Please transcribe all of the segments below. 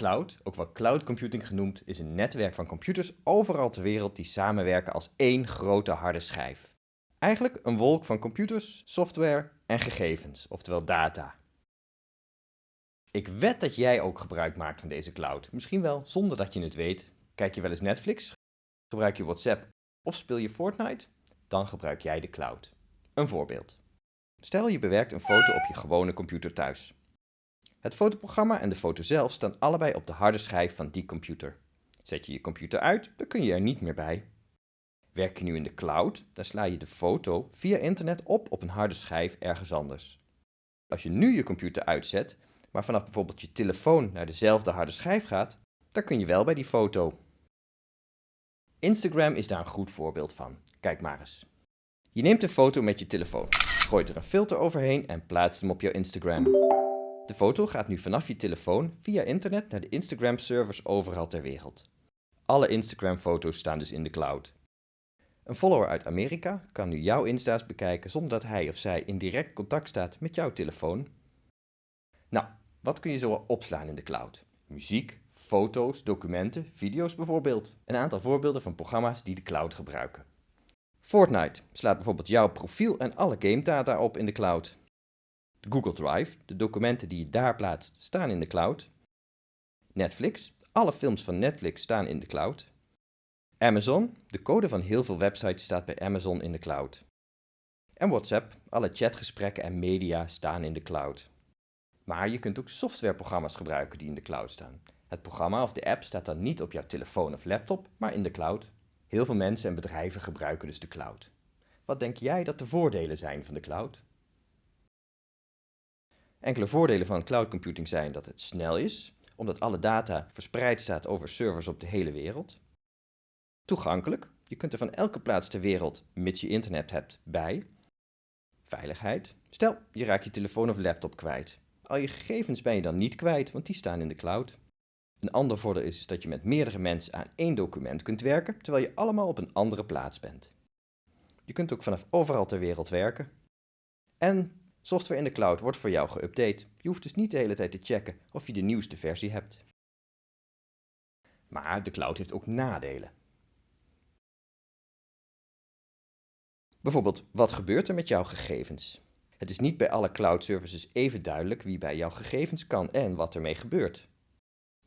cloud, ook wel cloud computing genoemd, is een netwerk van computers overal ter wereld die samenwerken als één grote harde schijf. Eigenlijk een wolk van computers, software en gegevens, oftewel data. Ik wed dat jij ook gebruik maakt van deze cloud. Misschien wel zonder dat je het weet. Kijk je wel eens Netflix? Gebruik je WhatsApp of speel je Fortnite? Dan gebruik jij de cloud. Een voorbeeld. Stel je bewerkt een foto op je gewone computer thuis. Het fotoprogramma en de foto zelf staan allebei op de harde schijf van die computer. Zet je je computer uit, dan kun je er niet meer bij. Werk je nu in de cloud, dan sla je de foto via internet op op een harde schijf ergens anders. Als je nu je computer uitzet, maar vanaf bijvoorbeeld je telefoon naar dezelfde harde schijf gaat, dan kun je wel bij die foto. Instagram is daar een goed voorbeeld van. Kijk maar eens. Je neemt een foto met je telefoon, gooit er een filter overheen en plaatst hem op jouw Instagram. De foto gaat nu vanaf je telefoon via internet naar de Instagram-servers overal ter wereld. Alle Instagram-foto's staan dus in de cloud. Een follower uit Amerika kan nu jouw Insta's bekijken zonder dat hij of zij in direct contact staat met jouw telefoon. Nou, wat kun je zo opslaan in de cloud? Muziek, foto's, documenten, video's bijvoorbeeld. Een aantal voorbeelden van programma's die de cloud gebruiken. Fortnite slaat bijvoorbeeld jouw profiel en alle game data op in de cloud. Google Drive, de documenten die je daar plaatst, staan in de cloud. Netflix, alle films van Netflix staan in de cloud. Amazon, de code van heel veel websites staat bij Amazon in de cloud. En WhatsApp, alle chatgesprekken en media staan in de cloud. Maar je kunt ook softwareprogramma's gebruiken die in de cloud staan. Het programma of de app staat dan niet op jouw telefoon of laptop, maar in de cloud. Heel veel mensen en bedrijven gebruiken dus de cloud. Wat denk jij dat de voordelen zijn van de cloud? Enkele voordelen van cloud computing zijn dat het snel is, omdat alle data verspreid staat over servers op de hele wereld. Toegankelijk, je kunt er van elke plaats ter wereld, mits je internet hebt, bij. Veiligheid, stel je raakt je telefoon of laptop kwijt. Al je gegevens ben je dan niet kwijt, want die staan in de cloud. Een ander voordeel is dat je met meerdere mensen aan één document kunt werken, terwijl je allemaal op een andere plaats bent. Je kunt ook vanaf overal ter wereld werken. En software in de cloud wordt voor jou geüpdate. Je hoeft dus niet de hele tijd te checken of je de nieuwste versie hebt. Maar de cloud heeft ook nadelen. Bijvoorbeeld, wat gebeurt er met jouw gegevens? Het is niet bij alle cloud services even duidelijk wie bij jouw gegevens kan en wat ermee gebeurt.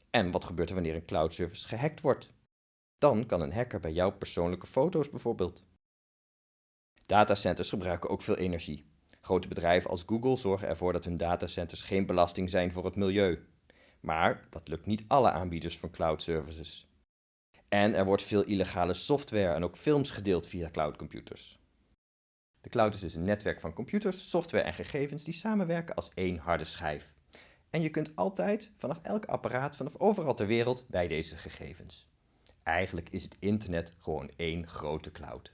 En wat gebeurt er wanneer een cloud service gehackt wordt? Dan kan een hacker bij jouw persoonlijke foto's bijvoorbeeld. Datacenters gebruiken ook veel energie. Grote bedrijven als Google zorgen ervoor dat hun datacenters geen belasting zijn voor het milieu. Maar dat lukt niet alle aanbieders van cloud services. En er wordt veel illegale software en ook films gedeeld via cloudcomputers. De cloud is dus een netwerk van computers, software en gegevens die samenwerken als één harde schijf. En je kunt altijd vanaf elk apparaat, vanaf overal ter wereld bij deze gegevens. Eigenlijk is het internet gewoon één grote cloud.